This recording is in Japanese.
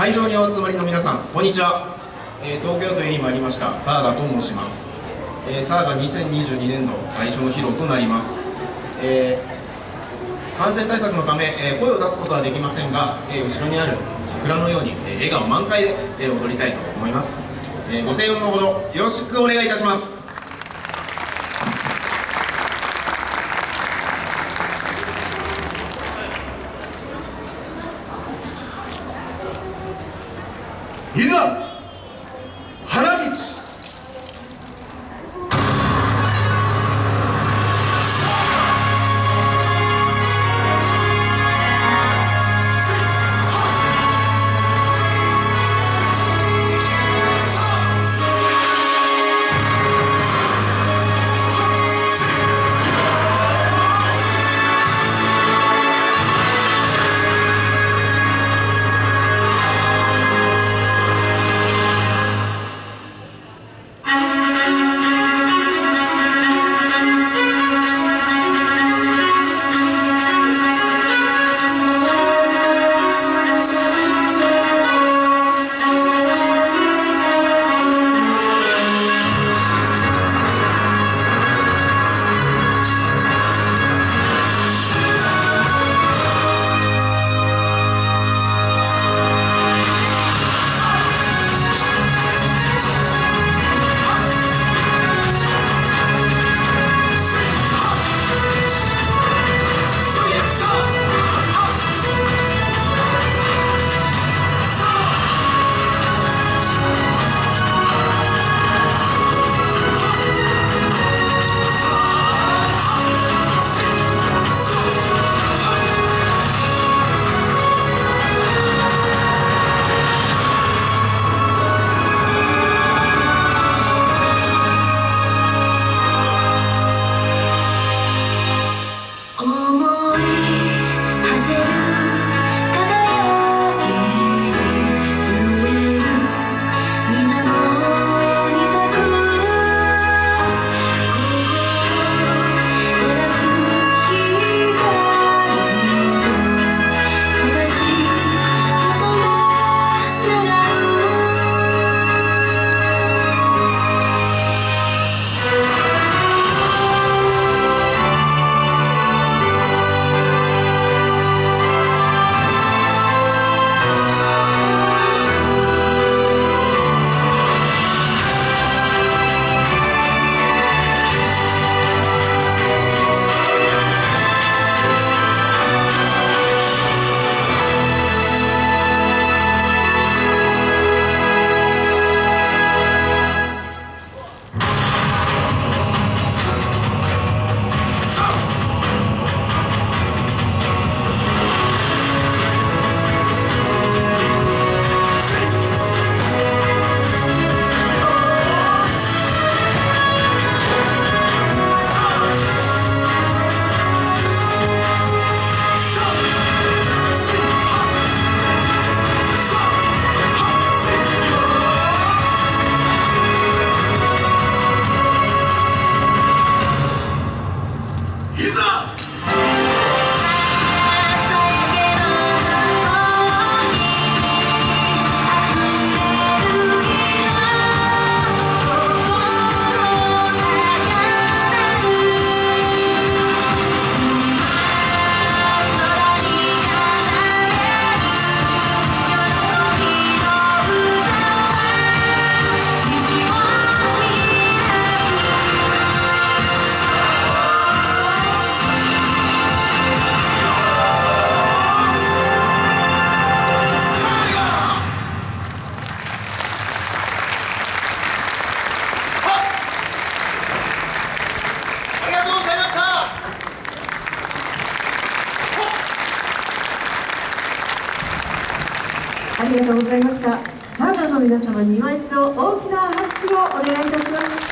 会場にお集まりの皆さんこんにちは、えー、東京都に参りましたサーガと申します、えー、サーガ2022年度最初の披露となります、えー、感染対策のため、え声を出すことはできませんが、え後ろにある桜のように、え笑顔満開で、え踊りたいと思います、えご声援のほどよろしくお願いいたします。いざありがとうございました。サーガーの皆様に今一度大きな拍手をお願いいたします。